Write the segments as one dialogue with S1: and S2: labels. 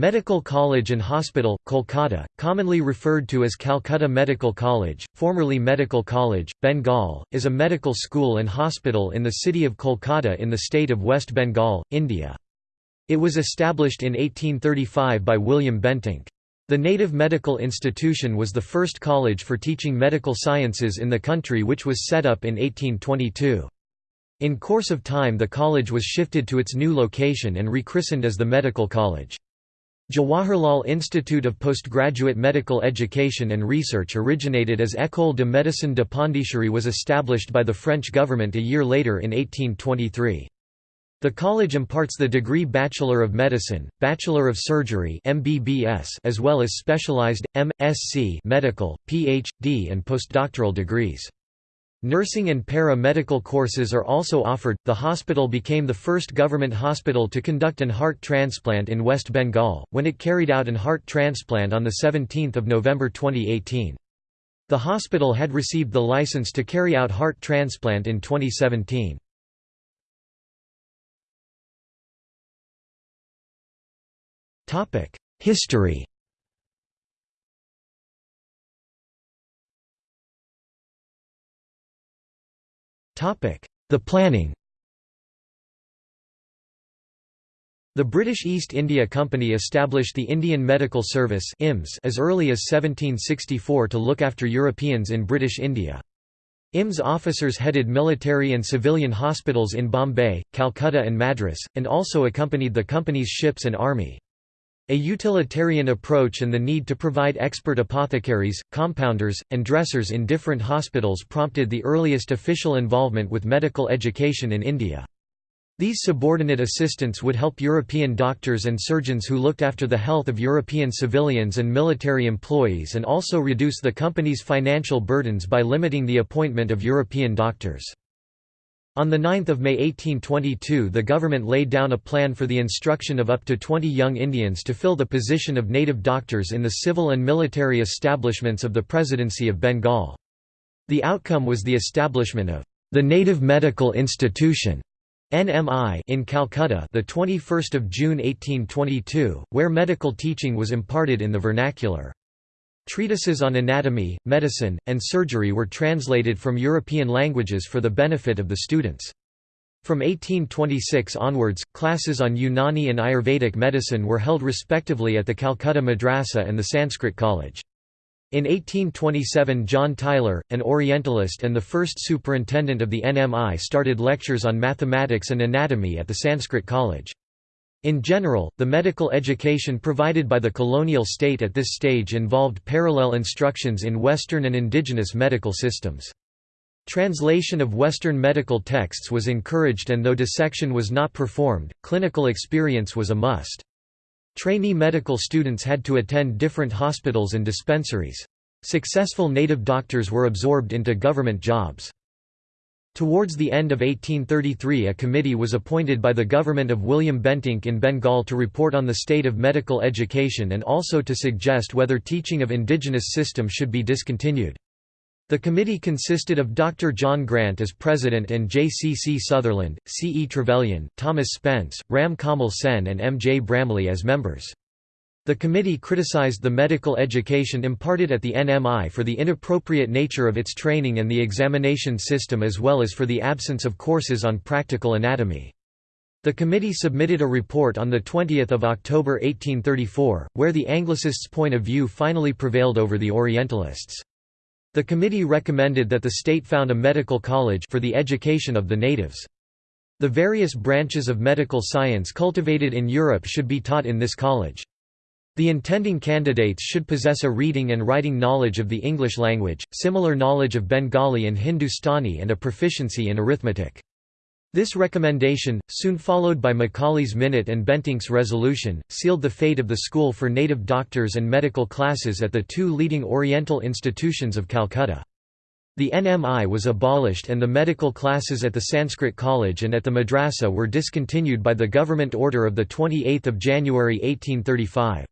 S1: Medical College and Hospital, Kolkata, commonly referred to as Calcutta Medical College, formerly Medical College, Bengal, is a medical school and hospital in the city of Kolkata in the state of West Bengal, India. It was established in 1835 by William Bentinck. The native medical institution was the first college for teaching medical sciences in the country which was set up in 1822. In course of time the college was shifted to its new location and rechristened as the Medical College. Jawaharlal Institute of Postgraduate Medical Education and Research originated as École de Médecine de Pondichéry was established by the French government a year later in 1823. The college imparts the degree Bachelor of Medicine, Bachelor of Surgery MBBS, as well as specialized, M.Sc medical, Ph.D. and postdoctoral degrees. Nursing and para-medical courses are also offered. The hospital became the first government hospital to conduct an heart transplant in West Bengal, when it carried out an heart transplant on 17 November 2018. The hospital had received the license to carry out heart transplant in 2017. History The planning The British East India Company established the Indian Medical Service as early as 1764 to look after Europeans in British India. IMS officers headed military and civilian hospitals in Bombay, Calcutta and Madras, and also accompanied the company's ships and army. A utilitarian approach and the need to provide expert apothecaries, compounders, and dressers in different hospitals prompted the earliest official involvement with medical education in India. These subordinate assistants would help European doctors and surgeons who looked after the health of European civilians and military employees and also reduce the company's financial burdens by limiting the appointment of European doctors. On 9 May 1822 the government laid down a plan for the instruction of up to 20 young Indians to fill the position of native doctors in the civil and military establishments of the Presidency of Bengal. The outcome was the establishment of the Native Medical Institution NMI in Calcutta the 21st of June 1822 where medical teaching was imparted in the vernacular Treatises on anatomy, medicine, and surgery were translated from European languages for the benefit of the students. From 1826 onwards, classes on Unani and Ayurvedic medicine were held respectively at the Calcutta Madrasa and the Sanskrit College. In 1827 John Tytler, an Orientalist and the first superintendent of the NMI started lectures on mathematics and anatomy at the Sanskrit College. In general, the medical education provided by the colonial state at this stage involved parallel instructions in Western and indigenous medical systems. Translation of Western medical texts was encouraged and though dissection was not performed, clinical experience was a must. Trainee medical students had to attend different hospitals and dispensaries. Successful native doctors were absorbed into government jobs. Towards the end of 1833 a committee was appointed by the government of William Bentinck in Bengal to report on the state of medical education and also to suggest whether teaching of indigenous system should be discontinued. The committee consisted of Dr. John Grant as president and J. C. C. Sutherland, C. E. Trevelyan, Thomas Spence, Ram Kamal Sen and M. J. Bramley as members. The committee criticized the medical education imparted at the NMI for the inappropriate nature of its training and the examination system as well as for the absence of courses on practical anatomy. The committee submitted a report on 20 October 1834, where the Anglicists' point of view finally prevailed over the Orientalists. The committee recommended that the state found a medical college for the education of the natives. The various branches of medical science cultivated in Europe should be taught in this college. The intending candidates should possess a reading and writing knowledge of the English language, similar knowledge of Bengali and Hindustani and a proficiency in arithmetic. This recommendation, soon followed by Macaulay's Minute and Bentinck's resolution, sealed the fate of the school for native doctors and medical classes at the two leading Oriental institutions of Calcutta. The NMI was abolished and the medical classes at the Sanskrit College and at the Madrasa were discontinued by the government order of 28 January 1835.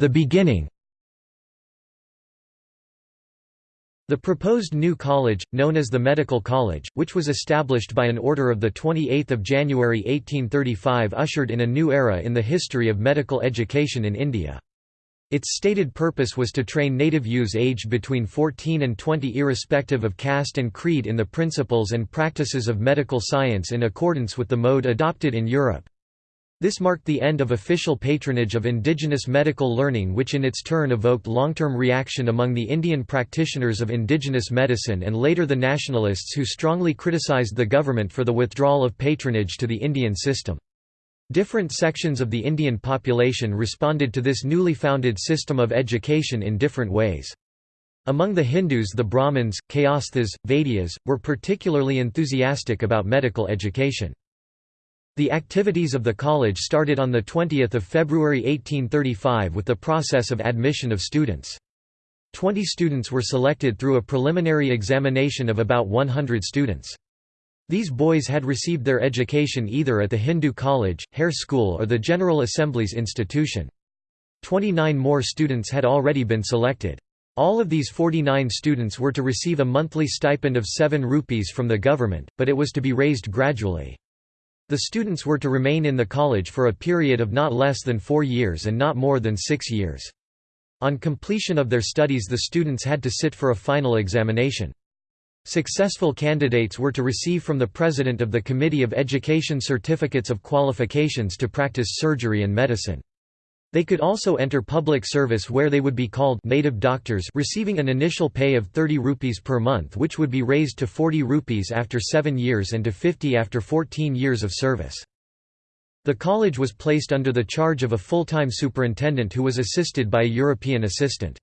S1: The beginning The proposed new college, known as the Medical College, which was established by an order of 28 January 1835 ushered in a new era in the history of medical education in India. Its stated purpose was to train native youths aged between 14 and 20 irrespective of caste and creed in the principles and practices of medical science in accordance with the mode adopted in Europe. This marked the end of official patronage of indigenous medical learning which in its turn evoked long-term reaction among the Indian practitioners of indigenous medicine and later the nationalists who strongly criticized the government for the withdrawal of patronage to the Indian system. Different sections of the Indian population responded to this newly founded system of education in different ways. Among the Hindus the Brahmins, Kayasthas, Vaidyas, were particularly enthusiastic about medical education. The activities of the college started on 20 February 1835 with the process of admission of students. Twenty students were selected through a preliminary examination of about 100 students. These boys had received their education either at the Hindu college, Hare School or the General Assembly's institution. Twenty-nine more students had already been selected. All of these 49 students were to receive a monthly stipend of 7 rupees from the government, but it was to be raised gradually. The students were to remain in the college for a period of not less than four years and not more than six years. On completion of their studies the students had to sit for a final examination. Successful candidates were to receive from the President of the Committee of Education certificates of qualifications to practice surgery and medicine. They could also enter public service where they would be called native doctors receiving an initial pay of 30 rupees per month which would be raised to 40 rupees after 7 years and to 50 after 14 years of service. The college was placed under the charge of a full-time superintendent who was assisted by a European assistant.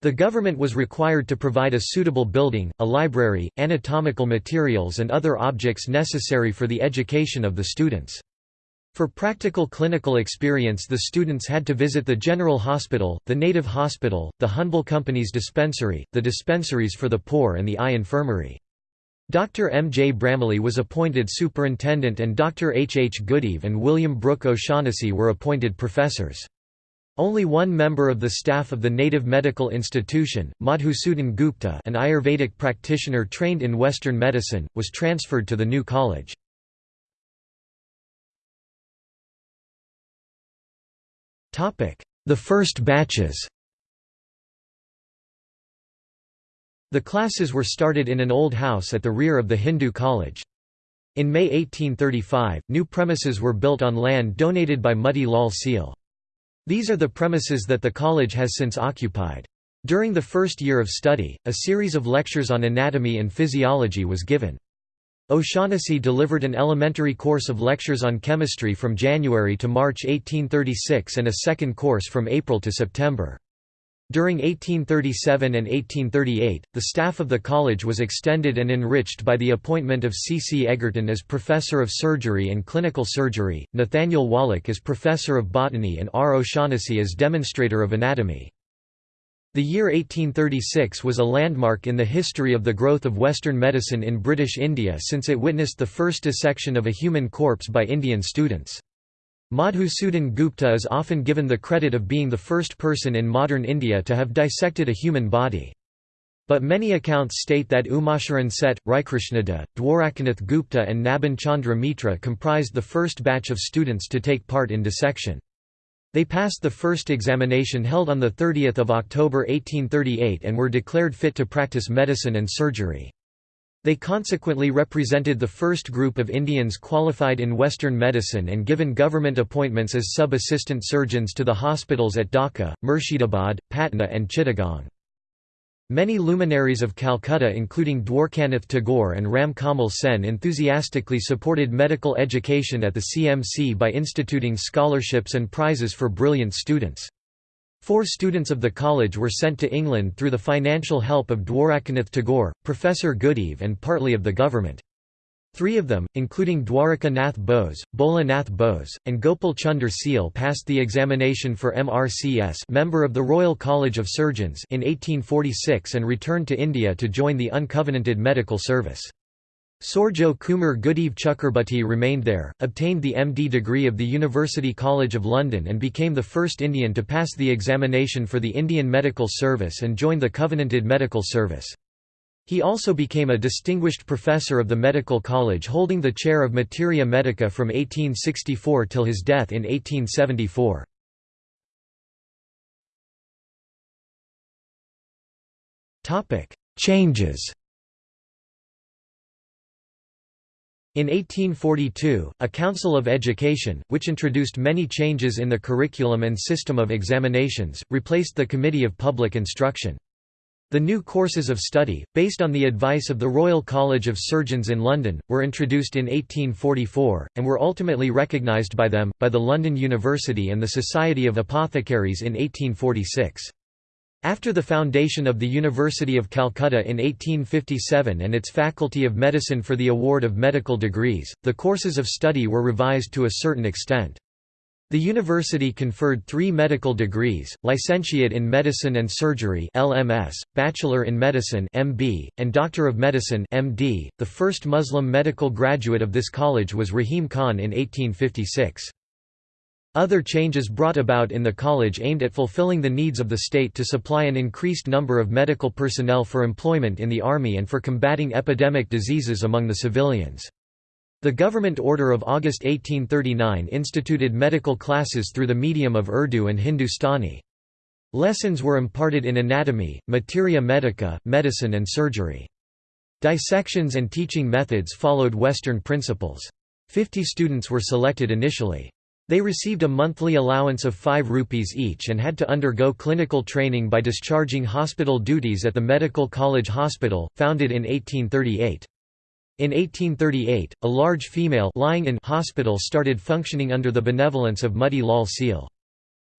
S1: The government was required to provide a suitable building, a library, anatomical materials and other objects necessary for the education of the students. For practical clinical experience the students had to visit the General Hospital, the Native Hospital, the Honourable Company's dispensary, the dispensaries for the poor and the eye infirmary. Dr. M. J. Bramley was appointed superintendent and Dr. H. H. Goodeve and William Brooke O'Shaughnessy were appointed professors. Only one member of the staff of the Native Medical Institution, Madhusudan Gupta an Ayurvedic practitioner trained in Western medicine, was transferred to the new college. The first batches The classes were started in an old house at the rear of the Hindu college. In May 1835, new premises were built on land donated by Moti Lal Seal. These are the premises that the college has since occupied. During the first year of study, a series of lectures on anatomy and physiology was given. O'Shaughnessy delivered an elementary course of lectures on chemistry from January to March 1836 and a second course from April to September. During 1837 and 1838, the staff of the college was extended and enriched by the appointment of C. C. Egerton as Professor of Surgery and Clinical Surgery, Nathaniel Wallich as Professor of Botany and R. O'Shaughnessy as Demonstrator of Anatomy. The year 1836 was a landmark in the history of the growth of Western medicine in British India since it witnessed the first dissection of a human corpse by Indian students. Madhusudan Gupta is often given the credit of being the first person in modern India to have dissected a human body. But many accounts state that Umasharan Set, Raikrishnada, Dwarakanath Gupta and Naban Chandra Mitra comprised the first batch of students to take part in dissection. They passed the first examination held on 30 October 1838 and were declared fit to practice medicine and surgery. They consequently represented the first group of Indians qualified in Western medicine and given government appointments as sub-assistant surgeons to the hospitals at Dhaka, Murshidabad, Patna and Chittagong. Many luminaries of Calcutta including Dwarkanath Tagore and Ram Kamal Sen enthusiastically supported medical education at the CMC by instituting scholarships and prizes for brilliant students. Four students of the college were sent to England through the financial help of Dwarakanath Tagore, Professor Goodeve and partly of the government. Three of them, including Dwaraka Nath Bose, Bhola Nath Bose, and Gopal Chunder Seal passed the examination for MRCS member of the Royal College of Surgeons in 1846 and returned to India to join the uncovenanted medical service. Sorjo Kumar Goodeve Chakrabarti remained there, obtained the MD degree of the University College of London and became the first Indian to pass the examination for the Indian Medical Service and join the Covenanted Medical Service. He also became a distinguished professor of the Medical College holding the chair of Materia Medica from 1864 till his death in 1874. Changes In 1842, a Council of Education, which introduced many changes in the curriculum and system of examinations, replaced the Committee of Public Instruction. The new courses of study, based on the advice of the Royal College of Surgeons in London, were introduced in 1844, and were ultimately recognised by them, by the London University and the Society of Apothecaries in 1846. After the foundation of the University of Calcutta in 1857 and its Faculty of Medicine for the award of medical degrees, the courses of study were revised to a certain extent. The university conferred three medical degrees, Licentiate in Medicine and Surgery LMS, Bachelor in Medicine MB, and Doctor of Medicine MD. .The first Muslim medical graduate of this college was Rahim Khan in 1856. Other changes brought about in the college aimed at fulfilling the needs of the state to supply an increased number of medical personnel for employment in the army and for combating epidemic diseases among the civilians. The government order of August 1839 instituted medical classes through the medium of Urdu and Hindustani. Lessons were imparted in anatomy, materia medica, medicine and surgery. Dissections and teaching methods followed Western principles. Fifty students were selected initially. They received a monthly allowance of 5 rupees each and had to undergo clinical training by discharging hospital duties at the Medical College Hospital, founded in 1838. In 1838, a large female lying in hospital started functioning under the benevolence of Moti Lal Seal.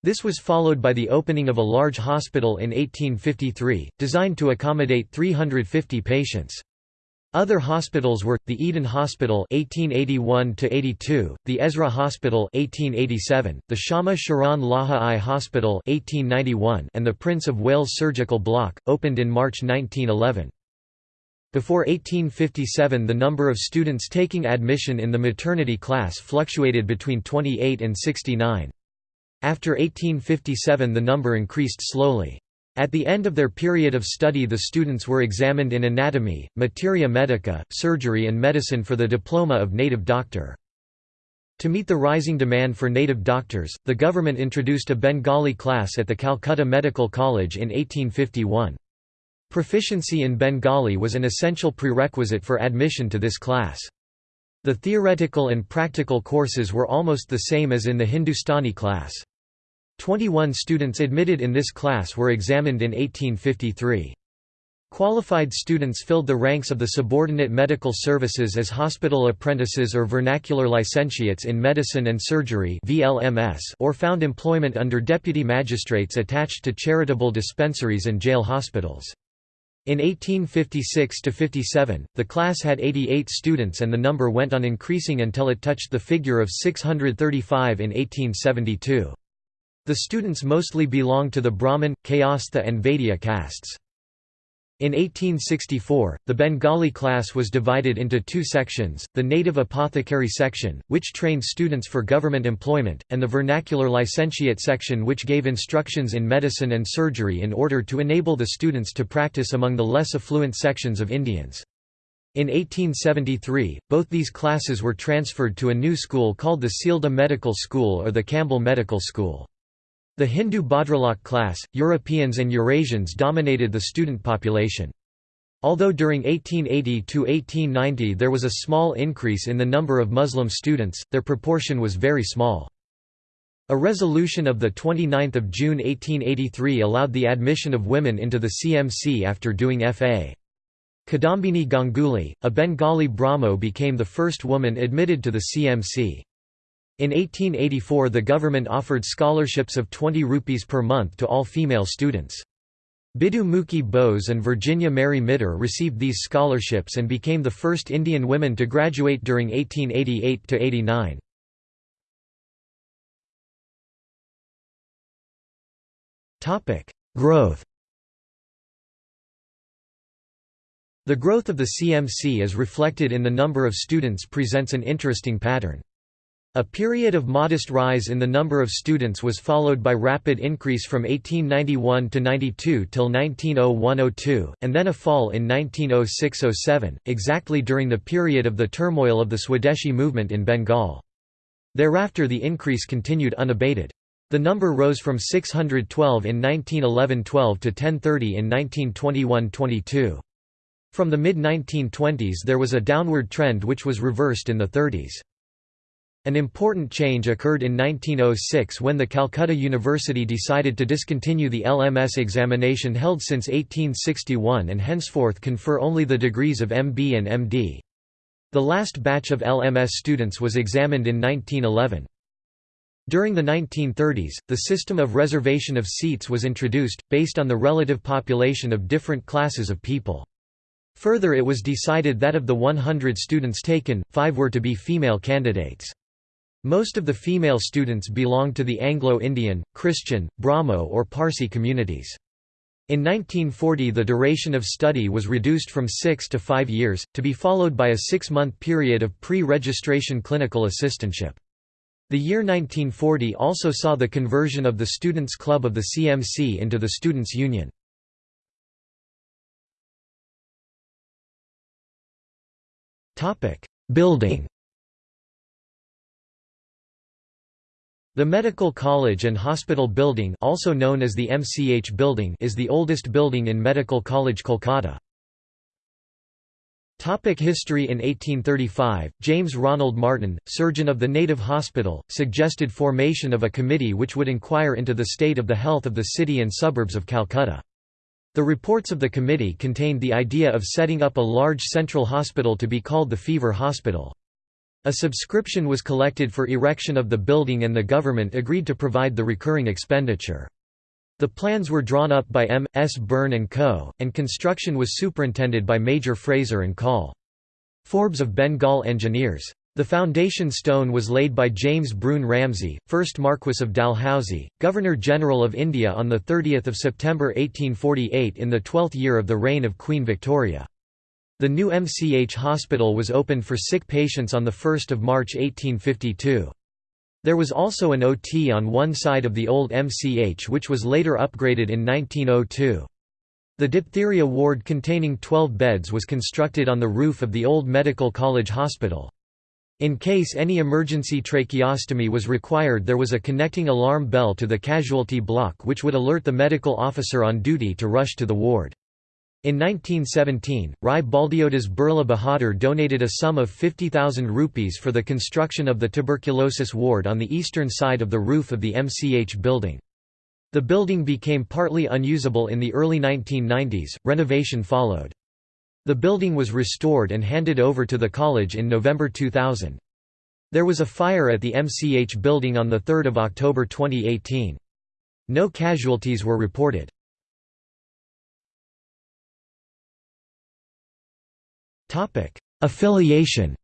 S1: This was followed by the opening of a large hospital in 1853, designed to accommodate 350 patients. Other hospitals were the Eden Hospital (1881–82), the Ezra Hospital (1887), the Shama Sharan Laha I Hospital (1891), and the Prince of Wales Surgical Block, opened in March 1911. Before 1857 the number of students taking admission in the maternity class fluctuated between 28 and 69. After 1857 the number increased slowly. At the end of their period of study the students were examined in anatomy, materia medica, surgery and medicine for the diploma of native doctor. To meet the rising demand for native doctors, the government introduced a Bengali class at the Calcutta Medical College in 1851. Proficiency in Bengali was an essential prerequisite for admission to this class. The theoretical and practical courses were almost the same as in the Hindustani class. Twenty-one students admitted in this class were examined in 1853. Qualified students filled the ranks of the subordinate medical services as hospital apprentices or vernacular licentiates in medicine and surgery or found employment under deputy magistrates attached to charitable dispensaries and jail hospitals. In 1856–57, the class had 88 students and the number went on increasing until it touched the figure of 635 in 1872. The students mostly belonged to the Brahmin, Kayastha and Vaidya castes. In 1864, the Bengali class was divided into two sections, the native apothecary section, which trained students for government employment, and the vernacular licentiate section which gave instructions in medicine and surgery in order to enable the students to practice among the less affluent sections of Indians. In 1873, both these classes were transferred to a new school called the Sealdah Medical School or the Campbell Medical School. The Hindu Bhadralok class, Europeans and Eurasians dominated the student population. Although during 1880 to 1890 there was a small increase in the number of Muslim students, their proportion was very small. A resolution of 29 June 1883 allowed the admission of women into the CMC after doing F.A. Kadambini Ganguly, a Bengali Brahmo became the first woman admitted to the CMC. In 1884 the government offered scholarships of 20 rupees per month to all female students. Bidu Mukhi Bose and Virginia Mary Mitter received these scholarships and became the first Indian women to graduate during 1888–89. Growth The growth of the CMC as reflected in the number of students presents an interesting pattern. A period of modest rise in the number of students was followed by rapid increase from 1891 to 92 till 1901–02, and then a fall in 1906–07, exactly during the period of the turmoil of the Swadeshi movement in Bengal. Thereafter the increase continued unabated. The number rose from 612 in 1911–12 to 1030 in 1921–22. From the mid-1920s there was a downward trend which was reversed in the 30s. An important change occurred in 1906 when the Calcutta University decided to discontinue the LMS examination held since 1861 and henceforth confer only the degrees of MB and MD. The last batch of LMS students was examined in 1911. During the 1930s, the system of reservation of seats was introduced, based on the relative population of different classes of people. Further it was decided that of the 100 students taken, five were to be female candidates. Most of the female students belonged to the Anglo-Indian, Christian, Brahmo or Parsi communities. In 1940 the duration of study was reduced from six to five years, to be followed by a six-month period of pre-registration clinical assistantship. The year 1940 also saw the conversion of the Students' Club of the CMC into the Students' Union. Building The Medical College and Hospital Building also known as the MCH Building is the oldest building in Medical College Kolkata. Topic history In 1835, James Ronald Martin, surgeon of the native hospital, suggested formation of a committee which would inquire into the state of the health of the city and suburbs of Calcutta. The reports of the committee contained the idea of setting up a large central hospital to be called the Fever Hospital. A subscription was collected for erection of the building and the government agreed to provide the recurring expenditure. The plans were drawn up by M. S. Burn and Co., and construction was superintended by Major Fraser and Call. Forbes of Bengal Engineers. The foundation stone was laid by James Broun Ramsay, 1st Marquess of Dalhousie, Governor-General of India on 30 September 1848 in the twelfth year of the reign of Queen Victoria. The new MCH hospital was opened for sick patients on 1 March 1852. There was also an OT on one side of the old MCH which was later upgraded in 1902. The diphtheria ward containing 12 beds was constructed on the roof of the old Medical College Hospital. In case any emergency tracheostomy was required there was a connecting alarm bell to the casualty block which would alert the medical officer on duty to rush to the ward. In 1917, Rai Baldeodas Birla Bahadur donated a sum of 50,000 rupees for the construction of the tuberculosis ward on the eastern side of the roof of the MCH building. The building became partly unusable in the early 1990s, renovation followed. The building was restored and handed over to the college in November 2000. There was a fire at the MCH building on 3 October 2018. No casualties were reported. Affiliation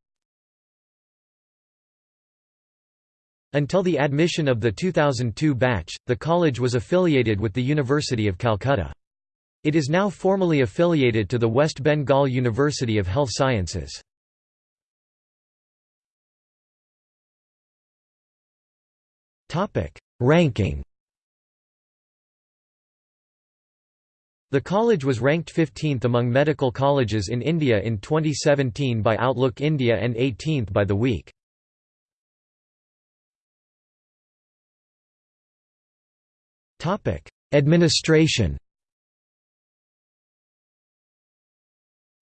S1: Until the admission of the 2002 batch, the college was affiliated with the University of Calcutta. It is now formally affiliated to the West Bengal University of Health Sciences. Ranking The college was ranked 15th among medical colleges in India in 2017 by Outlook India and 18th by The Week. Administration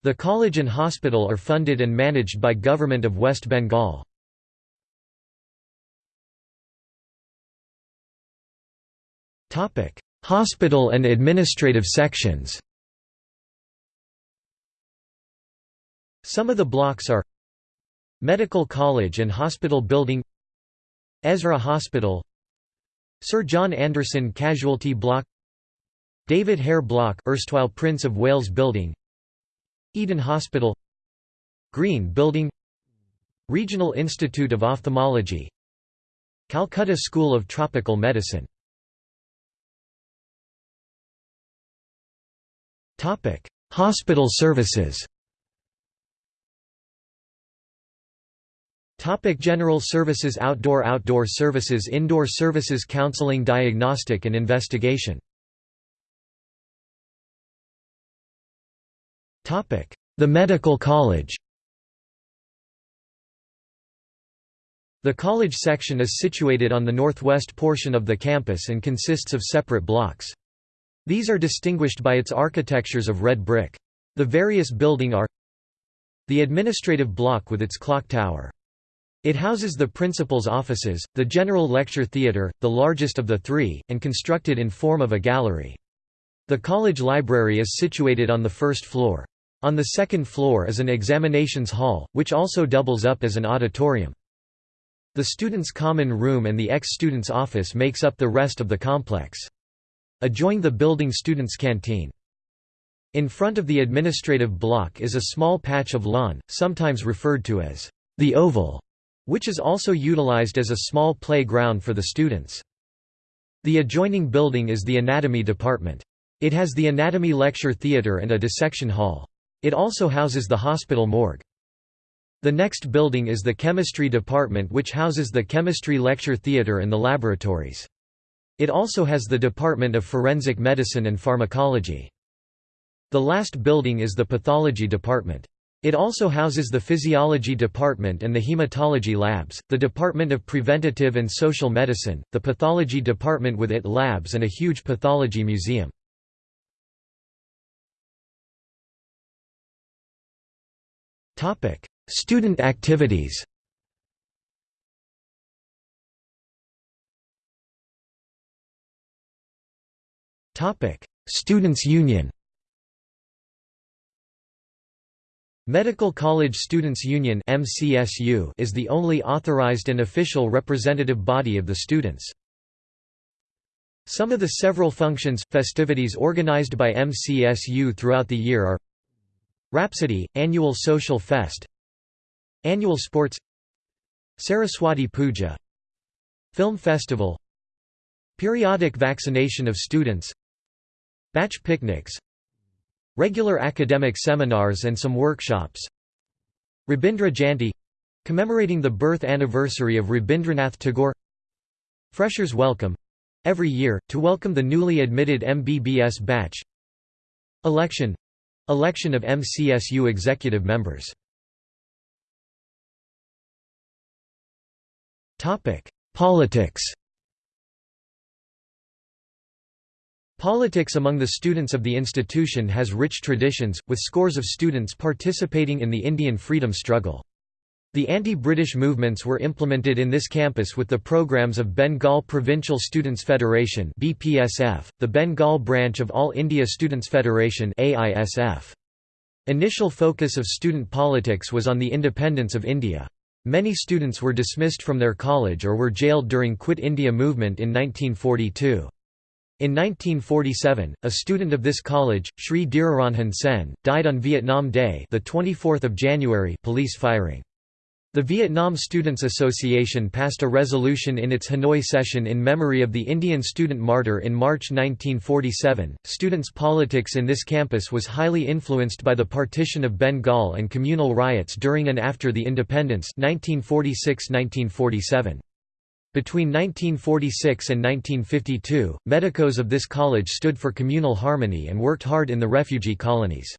S1: The college and hospital are funded and managed by Government of West Bengal. Topic: Hospital and administrative sections. Some of the blocks are Medical College and Hospital Building Ezra Hospital Sir John Anderson Casualty Block David Hare Block erstwhile Prince of Wales Building Eden Hospital Green Building Regional Institute of Ophthalmology Calcutta School of Tropical Medicine Topic: Hospital services. Topic General services Outdoor Outdoor services Indoor services Counseling Diagnostic and investigation Topic: The Medical College The college section is situated on the northwest portion of the campus and consists of separate blocks. These are distinguished by its architectures of red brick. The various building are the administrative block with its clock tower. It houses the principal's offices, the general lecture theatre, the largest of the three, and constructed in form of a gallery. The college library is situated on the first floor. On the second floor is an examinations hall, which also doubles up as an auditorium. The students' common room and the ex-students' office makes up the rest of the complex. Adjoin the building students' canteen. In front of the administrative block is a small patch of lawn, sometimes referred to as the Oval, which is also utilized as a small playground for the students. The adjoining building is the anatomy department. It has the anatomy lecture theater and a dissection hall. It also houses the hospital morgue. The next building is the chemistry department which houses the chemistry lecture theater and the laboratories. It also has the Department of Forensic Medicine and Pharmacology. The last building is the pathology department. It also houses the physiology department and the hematology labs, the Department of Preventative and Social Medicine, the pathology department with it labs and a huge pathology museum. Student activities Students' Union Medical College Students' Union is the only authorized and official representative body of the students. Some of the several functions, festivities organized by MCSU throughout the year are Rhapsody, Annual Social Fest Annual Sports Saraswati Puja Film Festival Periodic vaccination of students Batch picnics Regular academic seminars and some workshops. Rabindra Jayanti commemorating the birth anniversary of Rabindranath Tagore. Freshers Welcome every year, to welcome the newly admitted MBBS batch. Election Election of MCSU executive members. Politics Politics among the students of the institution has rich traditions, with scores of students participating in the Indian freedom struggle. The anti-British movements were implemented in this campus with the programs of Bengal Provincial Students Federation (BPSF), the Bengal branch of All India Students Federation (AISF). Initial focus of student politics was on the independence of India. Many students were dismissed from their college or were jailed during Quit India movement in 1942. In 1947, a student of this college, Sri Dhiraranjan Sen, died on Vietnam Day, the 24th of January, police firing. The Vietnam Students Association passed a resolution in its Hanoi session in memory of the Indian student martyr in March 1947. Students' politics in this campus was highly influenced by the partition of Bengal and communal riots during and after the independence 1946-1947. Between 1946 and 1952, medicos of this college stood for communal harmony and worked hard in the refugee colonies.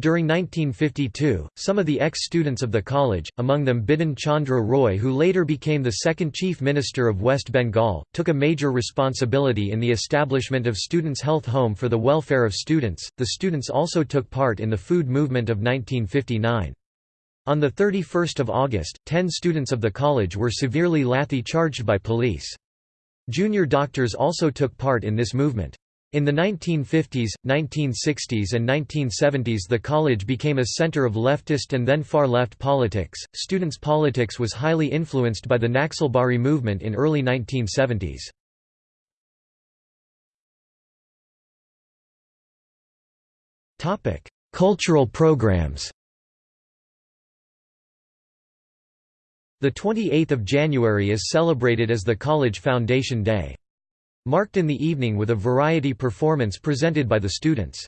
S1: During 1952, some of the ex-students of the college, among them Bidhan Chandra Roy who later became the second Chief Minister of West Bengal, took a major responsibility in the establishment of Students' Health Home for the welfare of students. The students also took part in the food movement of 1959. On 31 August, ten students of the college were severely lathi charged by police. Junior doctors also took part in this movement. In the 1950s, 1960s, and 1970s, the college became a center of leftist and then far left politics. Students' politics was highly influenced by the Naxalbari movement in early 1970s. Topic: Cultural programs. The 28th of January is celebrated as the College Foundation Day marked in the evening with a variety performance presented by the students.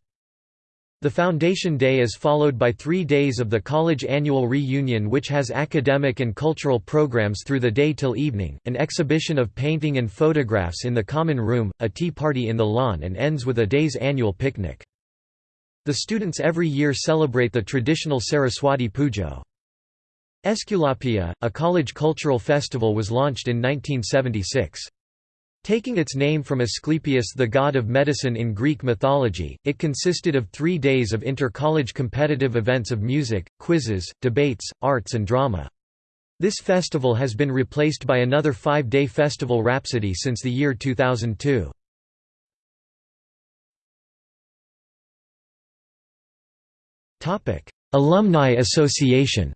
S1: The Foundation Day is followed by three days of the college annual reunion which has academic and cultural programs through the day till evening, an exhibition of painting and photographs in the common room, a tea party in the lawn and ends with a day's annual picnic. The students every year celebrate the traditional Saraswati Pujo. Esculapia, a college cultural festival was launched in 1976. Taking its name from Asclepius the god of medicine in Greek mythology, it consisted of three days of inter-college competitive events of music, quizzes, debates, arts and drama. This festival has been replaced by another five-day festival Rhapsody since the year 2002. Alumni Association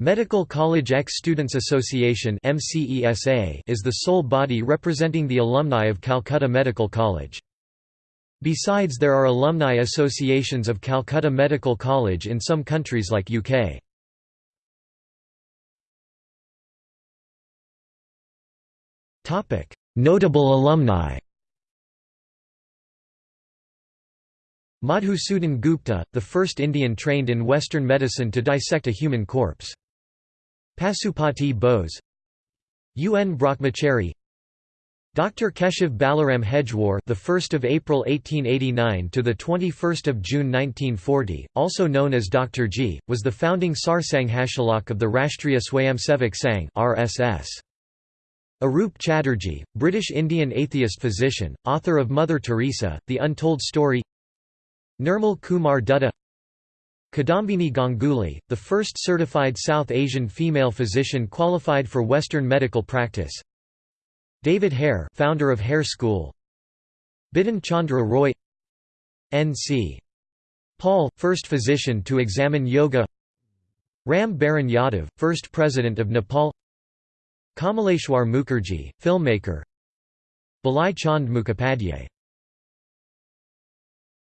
S1: Medical College Ex-Students Association is the sole body representing the alumni of Calcutta Medical College. Besides there are alumni associations of Calcutta Medical College in some countries like UK. Notable alumni Madhusudan Gupta, the first Indian trained in Western medicine to dissect a human corpse. Pasupati Bose UN Brahmachari Dr. Keshav Balaram Hedgewar, the 1st of April 1889 to the 21st of June 1940, also known as Dr. G, was the founding Sarsanghchalak of the Rashtriya Swayamsevak Sangh (RSS). Arup Chatterjee, British Indian atheist physician, author of Mother Teresa, The Untold Story. Nirmal Kumar Dutta Kadambini Ganguly, the first certified South Asian female physician qualified for Western medical practice. David Hare, founder of Hare School. Bidhan Chandra Roy. N.C. Paul, first physician to examine yoga. Ram Baran Yadav, first president of Nepal. Kamaleshwar Mukherjee, filmmaker. Balai Chand Mukhopadhyay